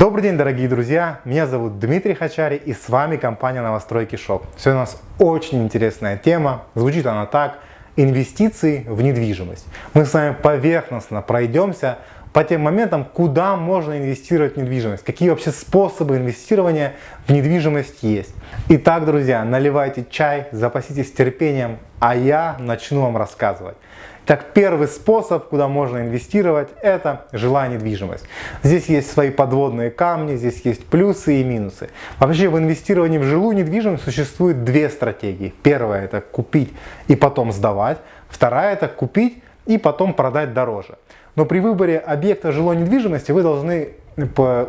Добрый день, дорогие друзья! Меня зовут Дмитрий Хачари и с вами компания Новостройки Шоп. Сегодня у нас очень интересная тема. Звучит она так. Инвестиции в недвижимость. Мы с вами поверхностно пройдемся по тем моментам, куда можно инвестировать в недвижимость, какие вообще способы инвестирования в недвижимость есть. Итак, друзья, наливайте чай, запаситесь терпением, а я начну вам рассказывать. Так, первый способ, куда можно инвестировать, это жилая недвижимость. Здесь есть свои подводные камни, здесь есть плюсы и минусы. Вообще в инвестировании в жилую недвижимость существует две стратегии. Первая это купить и потом сдавать. Вторая это купить и потом продать дороже. Но при выборе объекта жилой недвижимости вы должны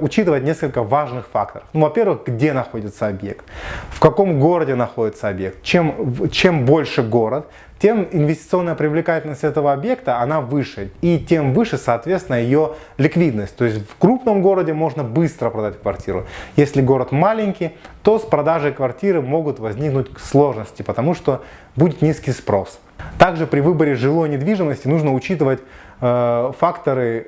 учитывать несколько важных факторов. Ну, во-первых, где находится объект, в каком городе находится объект. Чем, чем больше город, тем инвестиционная привлекательность этого объекта она выше, и тем выше, соответственно, ее ликвидность. То есть в крупном городе можно быстро продать квартиру. Если город маленький, то с продажей квартиры могут возникнуть сложности, потому что будет низкий спрос. Также при выборе жилой недвижимости нужно учитывать э, факторы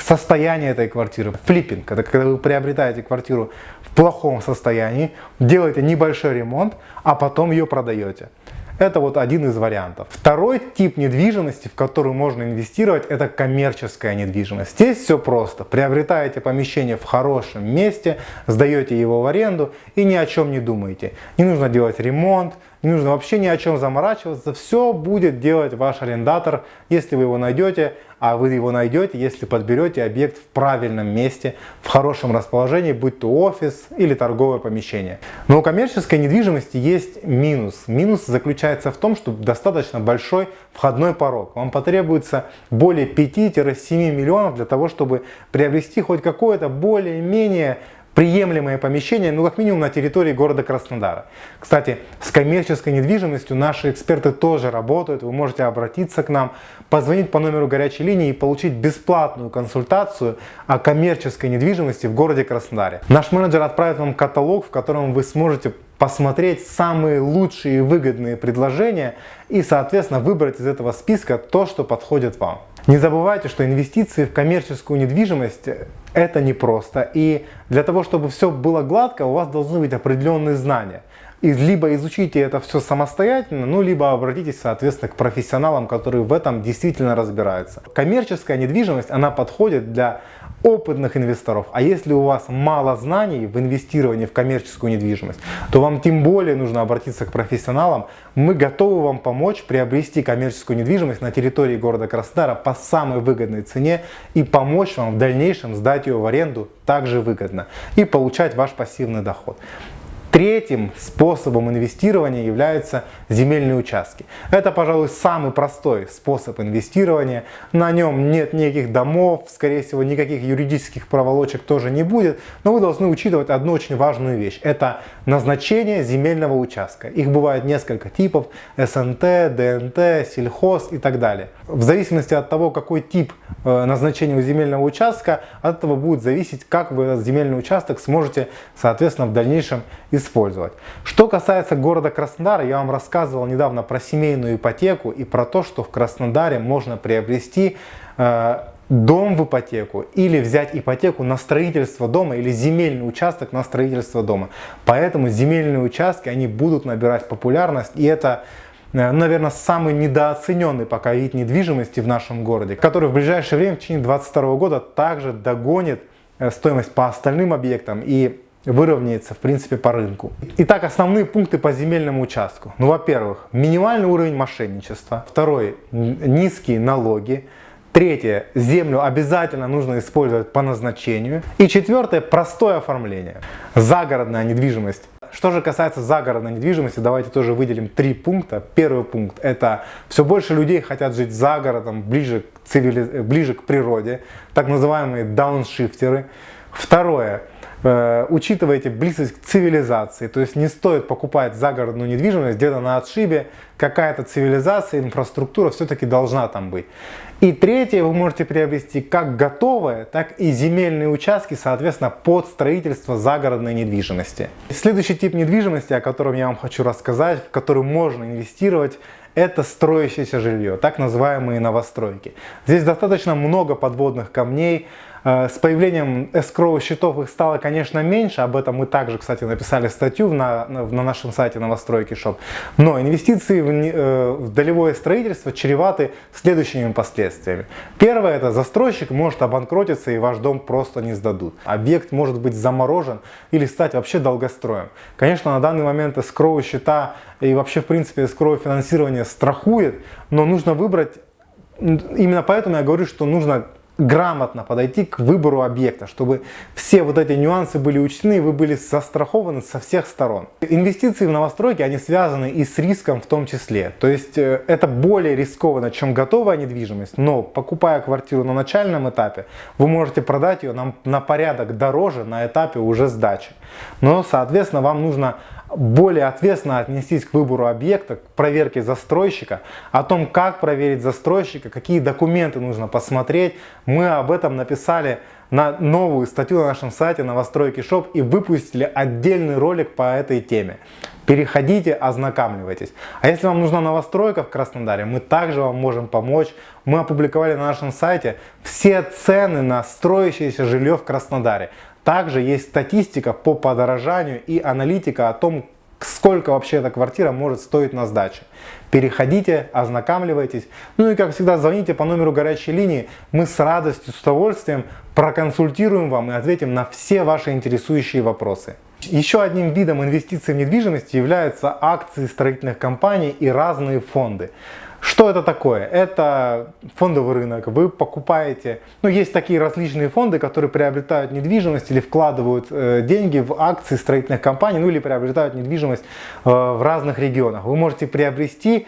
состояния этой квартиры. Флиппинг, это когда вы приобретаете квартиру в плохом состоянии, делаете небольшой ремонт, а потом ее продаете. Это вот один из вариантов. Второй тип недвижимости, в которую можно инвестировать, это коммерческая недвижимость. Здесь все просто. Приобретаете помещение в хорошем месте, сдаете его в аренду и ни о чем не думаете. Не нужно делать ремонт, не нужно вообще ни о чем заморачиваться. Все будет делать ваш арендатор, если вы его найдете, а вы его найдете, если подберете объект в правильном месте, в хорошем расположении, будь то офис или торговое помещение. Но у коммерческой недвижимости есть минус. Минус заключается в том, что достаточно большой входной порог. Вам потребуется более 5-7 миллионов для того, чтобы приобрести хоть какое-то более-менее приемлемое помещение, ну как минимум на территории города Краснодара. Кстати, с коммерческой недвижимостью наши эксперты тоже работают, вы можете обратиться к нам, позвонить по номеру горячей линии и получить бесплатную консультацию о коммерческой недвижимости в городе Краснодаре. Наш менеджер отправит вам каталог, в котором вы сможете посмотреть самые лучшие и выгодные предложения и, соответственно, выбрать из этого списка то, что подходит вам. Не забывайте, что инвестиции в коммерческую недвижимость это непросто. И для того, чтобы все было гладко, у вас должны быть определенные знания. И либо изучите это все самостоятельно, ну, либо обратитесь, соответственно, к профессионалам, которые в этом действительно разбираются. Коммерческая недвижимость, она подходит для опытных инвесторов. А если у вас мало знаний в инвестировании в коммерческую недвижимость, то вам тем более нужно обратиться к профессионалам. Мы готовы вам помочь приобрести коммерческую недвижимость на территории города Краснодара по самой выгодной цене и помочь вам в дальнейшем сдать ее в аренду также выгодно и получать ваш пассивный доход. Третьим способом инвестирования являются земельные участки. Это, пожалуй, самый простой способ инвестирования. На нем нет никаких домов, скорее всего, никаких юридических проволочек тоже не будет. Но вы должны учитывать одну очень важную вещь. Это назначение земельного участка. Их бывает несколько типов. СНТ, ДНТ, сельхоз и так далее. В зависимости от того, какой тип э, назначения у земельного участка, от этого будет зависеть, как вы этот земельный участок сможете, соответственно, в дальнейшем использовать. Что касается города Краснодара, я вам рассказывал недавно про семейную ипотеку и про то, что в Краснодаре можно приобрести э, дом в ипотеку или взять ипотеку на строительство дома или земельный участок на строительство дома. Поэтому земельные участки, они будут набирать популярность и это э, наверное, самый недооцененный пока вид недвижимости в нашем городе, который в ближайшее время, в течение 2022 года, также догонит э, стоимость по остальным объектам и выровняется в принципе по рынку. Итак, основные пункты по земельному участку. Ну, во-первых, минимальный уровень мошенничества. Второй, низкие налоги. Третье, землю обязательно нужно использовать по назначению. И четвертое, простое оформление. Загородная недвижимость. Что же касается загородной недвижимости, давайте тоже выделим три пункта. Первый пункт – это все больше людей хотят жить за городом, ближе к, цивили... ближе к природе, так называемые дауншифтеры. Второе – Э, учитывайте близость к цивилизации, то есть не стоит покупать загородную недвижимость где-то на отшибе, какая-то цивилизация, инфраструктура все-таки должна там быть. И третье, вы можете приобрести как готовые, так и земельные участки, соответственно, под строительство загородной недвижимости. Следующий тип недвижимости, о котором я вам хочу рассказать, в который можно инвестировать, это строящееся жилье, так называемые новостройки. Здесь достаточно много подводных камней, с появлением escrow счетов их стало, конечно, меньше. Об этом мы также, кстати, написали статью на, на нашем сайте новостройки шоп. Но инвестиции в, э, в долевое строительство чреваты следующими последствиями. Первое, это застройщик может обанкротиться и ваш дом просто не сдадут. Объект может быть заморожен или стать вообще долгостроем. Конечно, на данный момент escrow счета и вообще, в принципе, escrow финансирование страхует, но нужно выбрать, именно поэтому я говорю, что нужно грамотно подойти к выбору объекта, чтобы все вот эти нюансы были учтены, и вы были застрахованы со всех сторон. Инвестиции в новостройки, они связаны и с риском в том числе. То есть э, это более рискованно, чем готовая недвижимость, но покупая квартиру на начальном этапе, вы можете продать ее на, на порядок дороже на этапе уже сдачи. Но, соответственно, вам нужно более ответственно отнестись к выбору объекта, к проверке застройщика, о том, как проверить застройщика, какие документы нужно посмотреть. Мы об этом написали на новую статью на нашем сайте новостройки шоп и выпустили отдельный ролик по этой теме. Переходите, ознакомьтесь. А если вам нужна новостройка в Краснодаре, мы также вам можем помочь. Мы опубликовали на нашем сайте все цены на строящееся жилье в Краснодаре. Также есть статистика по подорожанию и аналитика о том, сколько вообще эта квартира может стоить на сдаче. Переходите, ознакомливайтесь. Ну и как всегда звоните по номеру горячей линии. Мы с радостью, с удовольствием проконсультируем вам и ответим на все ваши интересующие вопросы. Еще одним видом инвестиций в недвижимость являются акции строительных компаний и разные фонды. Что это такое? Это фондовый рынок. Вы покупаете, ну есть такие различные фонды, которые приобретают недвижимость или вкладывают э, деньги в акции строительных компаний, ну или приобретают недвижимость э, в разных регионах. Вы можете приобрести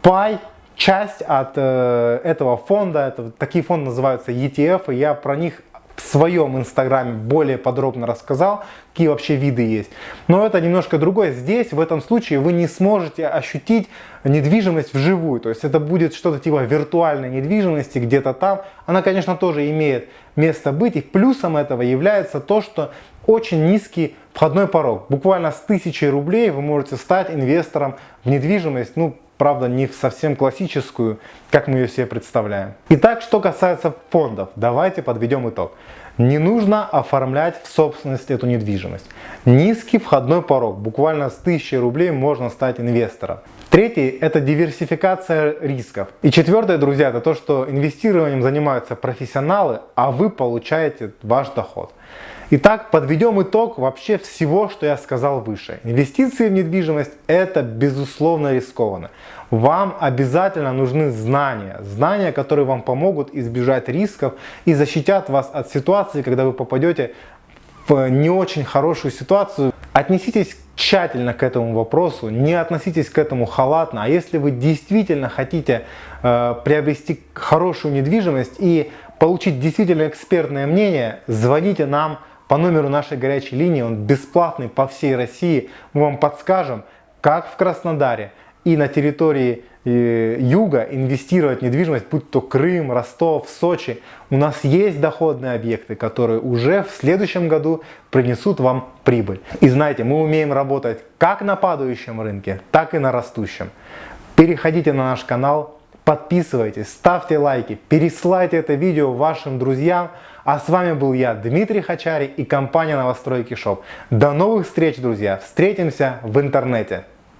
пай, часть от э, этого фонда. Это, такие фонды называются ETF, и я про них в своем инстаграме более подробно рассказал, какие вообще виды есть. Но это немножко другое. Здесь, в этом случае, вы не сможете ощутить недвижимость вживую. То есть это будет что-то типа виртуальной недвижимости где-то там. Она, конечно, тоже имеет место быть. И плюсом этого является то, что очень низкий входной порог. Буквально с 1000 рублей вы можете стать инвестором в недвижимость. Ну, правда, не совсем классическую, как мы ее себе представляем. Итак, что касается фондов, давайте подведем итог. Не нужно оформлять в собственность эту недвижимость. Низкий входной порог, буквально с 1000 рублей можно стать инвестором. Третий – это диверсификация рисков. И четвертое, друзья, это то, что инвестированием занимаются профессионалы, а вы получаете ваш доход. Итак, подведем итог вообще всего, что я сказал выше. Инвестиции в недвижимость – это безусловно рискованно. Вам обязательно нужны знания. Знания, которые вам помогут избежать рисков и защитят вас от ситуации, когда вы попадете в не очень хорошую ситуацию. Отнеситесь тщательно к этому вопросу, не относитесь к этому халатно. А если вы действительно хотите э, приобрести хорошую недвижимость и получить действительно экспертное мнение, звоните нам по номеру нашей горячей линии, он бесплатный по всей России. Мы вам подскажем, как в Краснодаре и на территории юга инвестировать в недвижимость, будь то Крым, Ростов, Сочи. У нас есть доходные объекты, которые уже в следующем году принесут вам прибыль. И знаете, мы умеем работать как на падающем рынке, так и на растущем. Переходите на наш канал, подписывайтесь, ставьте лайки, переслайте это видео вашим друзьям. А с вами был я, Дмитрий Хачари и компания Новостройки Шоп. До новых встреч, друзья! Встретимся в интернете!